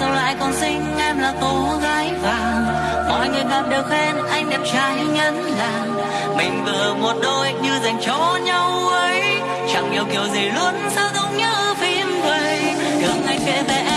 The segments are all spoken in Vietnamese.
ta lại còn xinh, em là cô gái vàng. Mọi người gặp đều khen, anh đẹp trai nhân làng mình vừa một đôi như dành cho nhau ấy. Chẳng yêu kiểu gì luôn, sao giống như phim vậy thương anh kể về em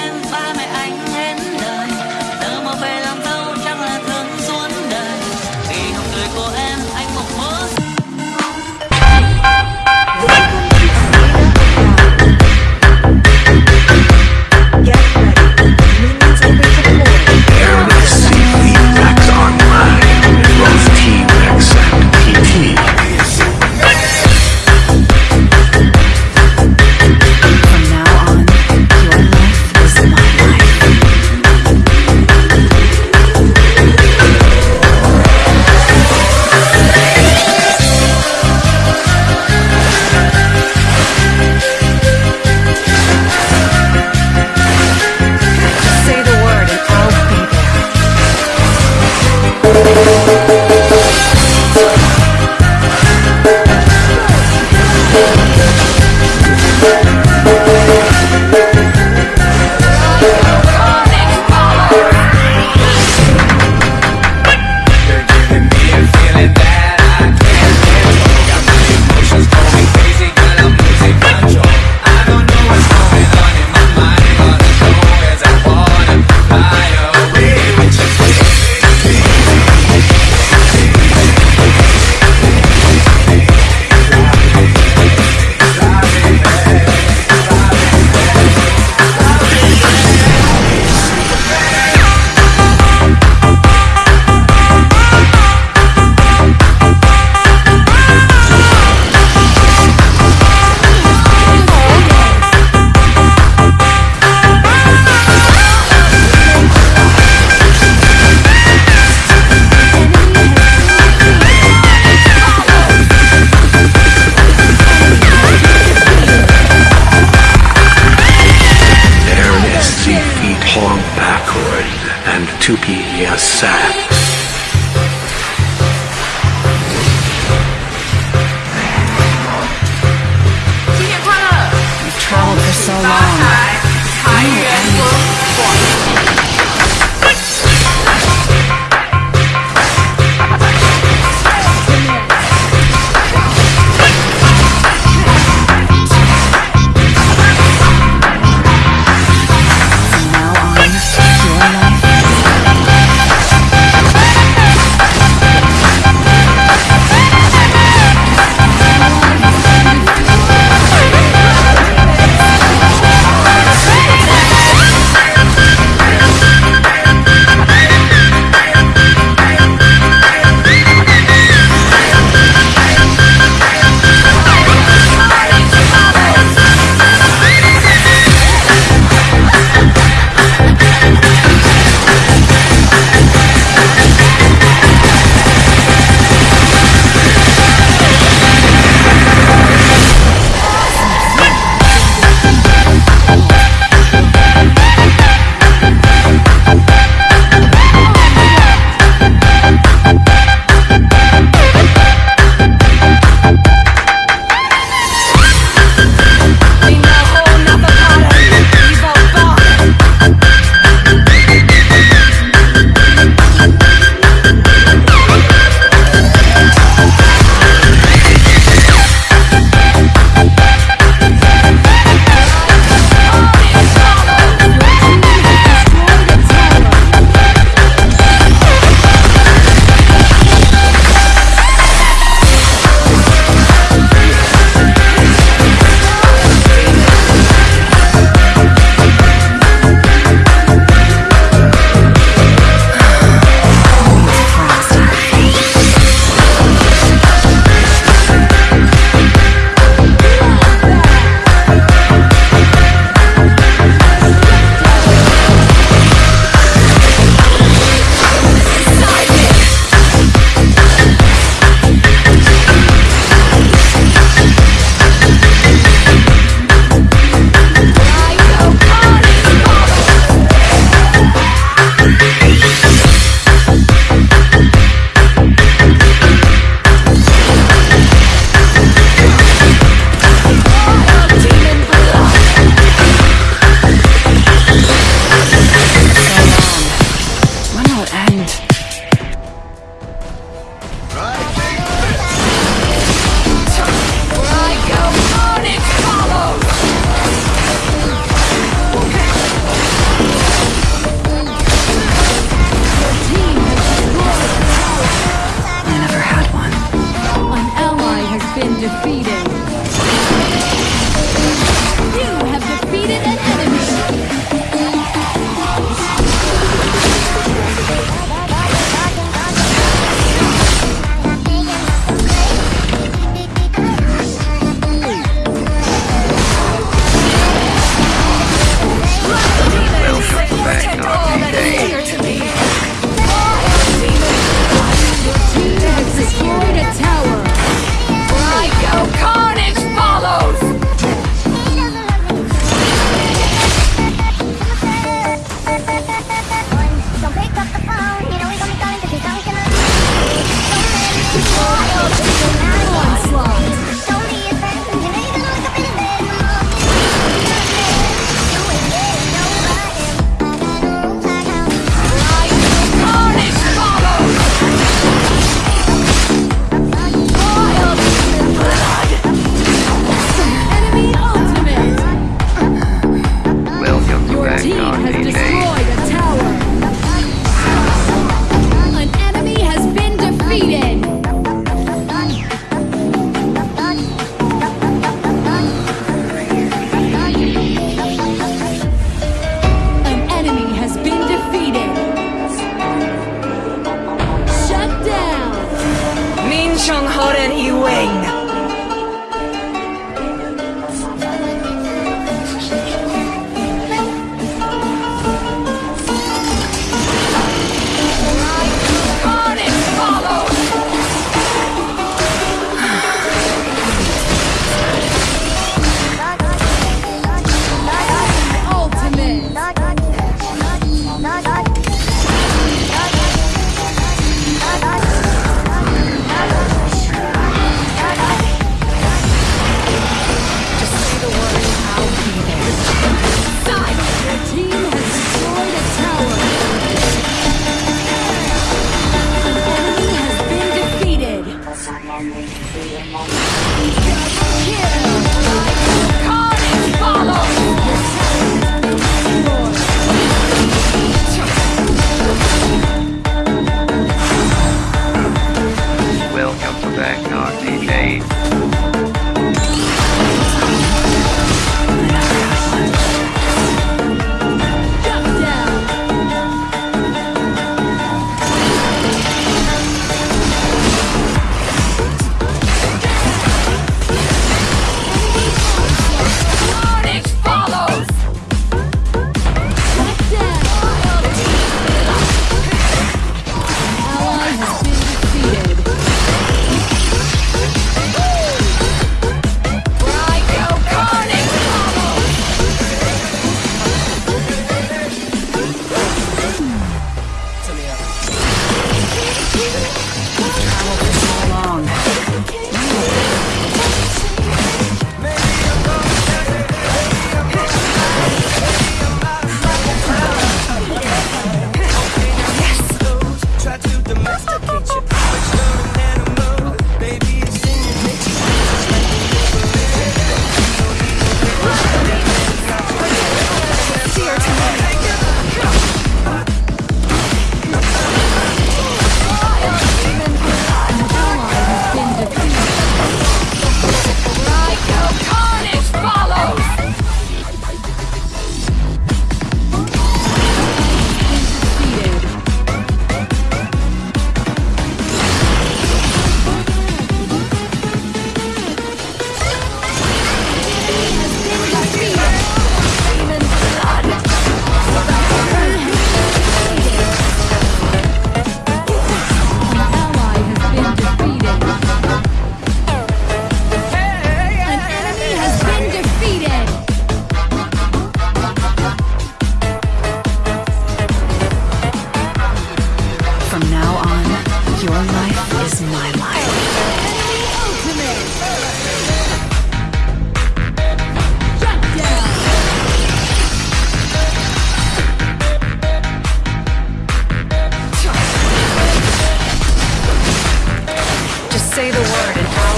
palm backward and to be a for so long. started.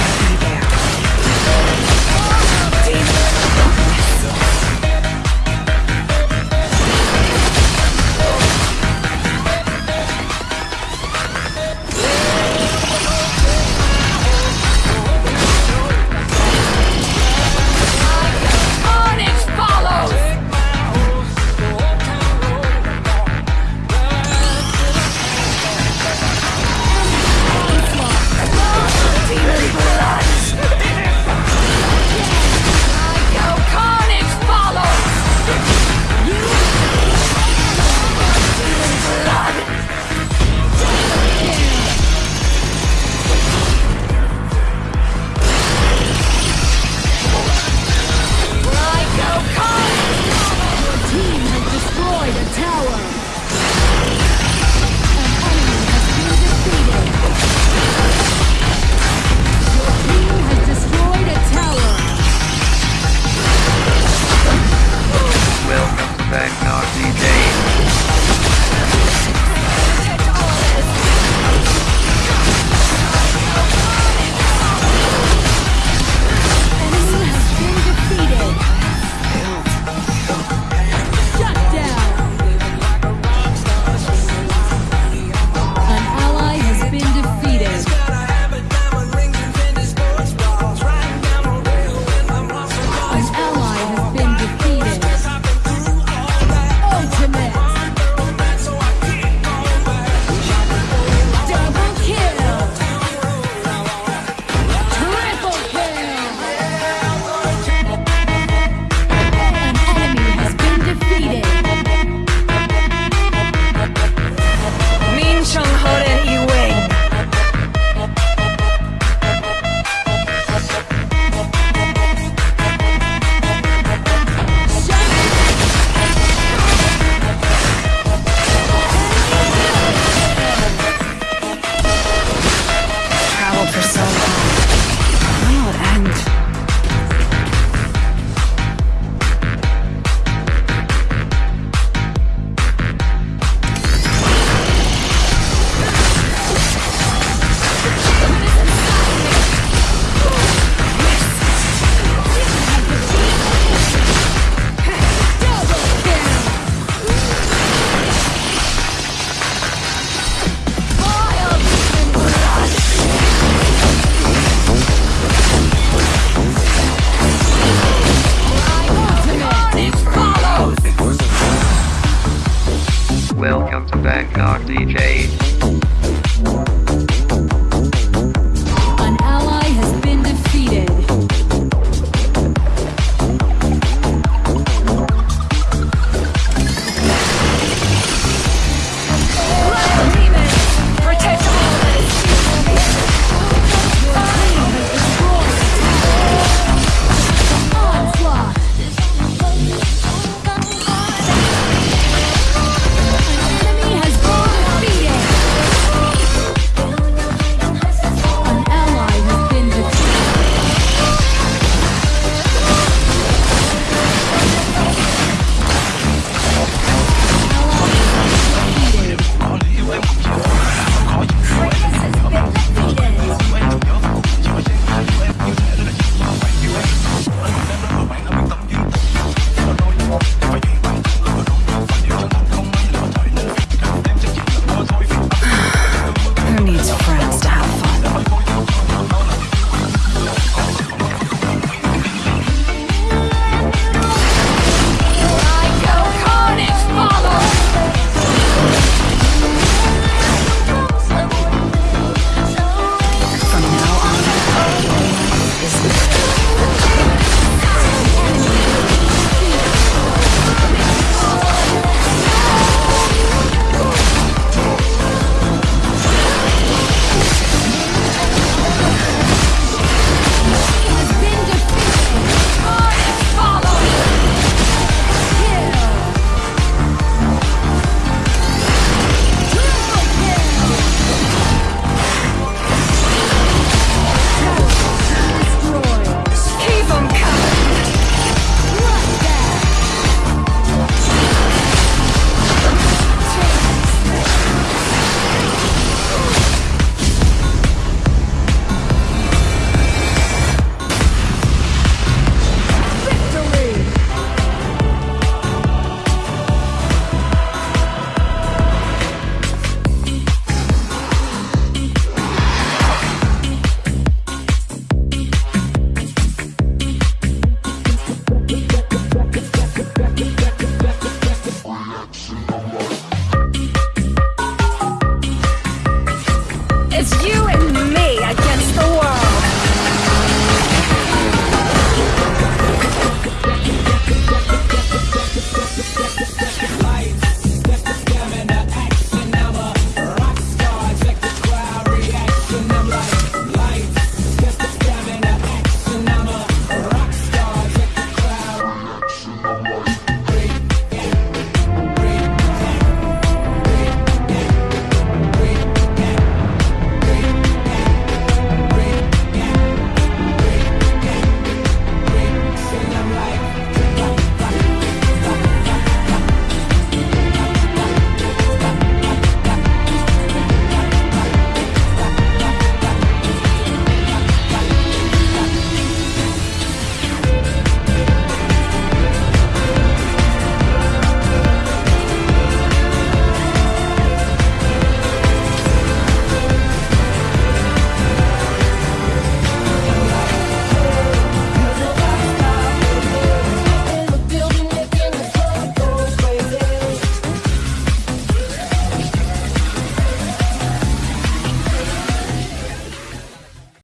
DJ.